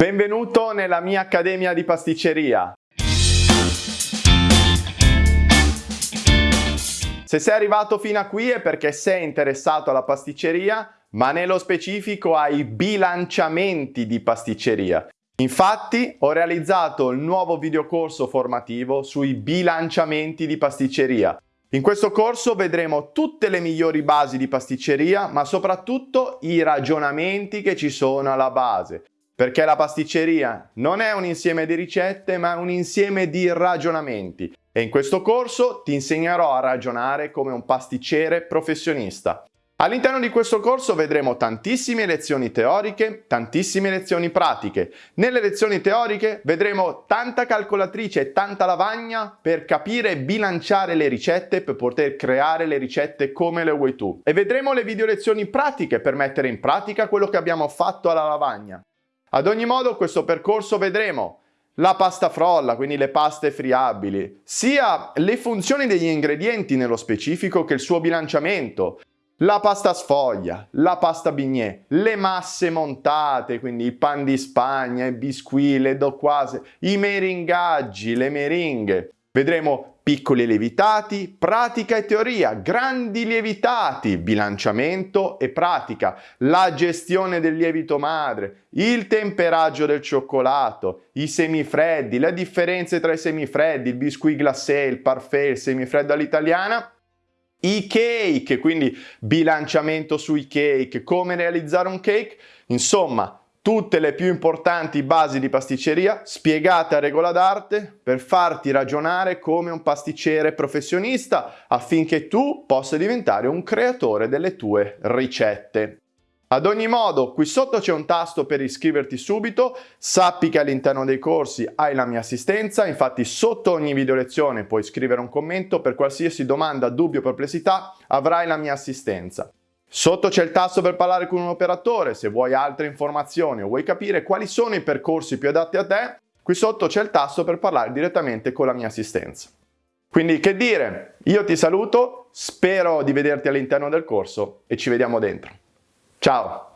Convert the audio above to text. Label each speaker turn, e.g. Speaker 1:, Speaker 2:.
Speaker 1: Benvenuto nella mia accademia di pasticceria. Se sei arrivato fino a qui è perché sei interessato alla pasticceria, ma nello specifico ai bilanciamenti di pasticceria. Infatti ho realizzato il nuovo videocorso formativo sui bilanciamenti di pasticceria. In questo corso vedremo tutte le migliori basi di pasticceria, ma soprattutto i ragionamenti che ci sono alla base. Perché la pasticceria non è un insieme di ricette, ma un insieme di ragionamenti. E in questo corso ti insegnerò a ragionare come un pasticcere professionista. All'interno di questo corso vedremo tantissime lezioni teoriche, tantissime lezioni pratiche. Nelle lezioni teoriche vedremo tanta calcolatrice e tanta lavagna per capire e bilanciare le ricette per poter creare le ricette come le vuoi tu. E vedremo le video lezioni pratiche per mettere in pratica quello che abbiamo fatto alla lavagna. Ad ogni modo questo percorso vedremo la pasta frolla, quindi le paste friabili, sia le funzioni degli ingredienti nello specifico che il suo bilanciamento, la pasta sfoglia, la pasta bignè, le masse montate, quindi i pan di Spagna, i biscuit, le doquase, i meringaggi, le meringhe. Vedremo piccoli lievitati, pratica e teoria, grandi lievitati, bilanciamento e pratica, la gestione del lievito madre, il temperaggio del cioccolato, i semifreddi, le differenze tra i semifreddi, il biscuit glacé, il parfait, il semifreddo all'italiana, i cake, quindi bilanciamento sui cake, come realizzare un cake, insomma tutte le più importanti basi di pasticceria spiegate a regola d'arte per farti ragionare come un pasticcere professionista affinché tu possa diventare un creatore delle tue ricette. Ad ogni modo, qui sotto c'è un tasto per iscriverti subito, sappi che all'interno dei corsi hai la mia assistenza, infatti sotto ogni video lezione puoi scrivere un commento per qualsiasi domanda, dubbio o perplessità, avrai la mia assistenza. Sotto c'è il tasto per parlare con un operatore, se vuoi altre informazioni o vuoi capire quali sono i percorsi più adatti a te, qui sotto c'è il tasto per parlare direttamente con la mia assistenza. Quindi che dire, io ti saluto, spero di vederti all'interno del corso e ci vediamo dentro. Ciao!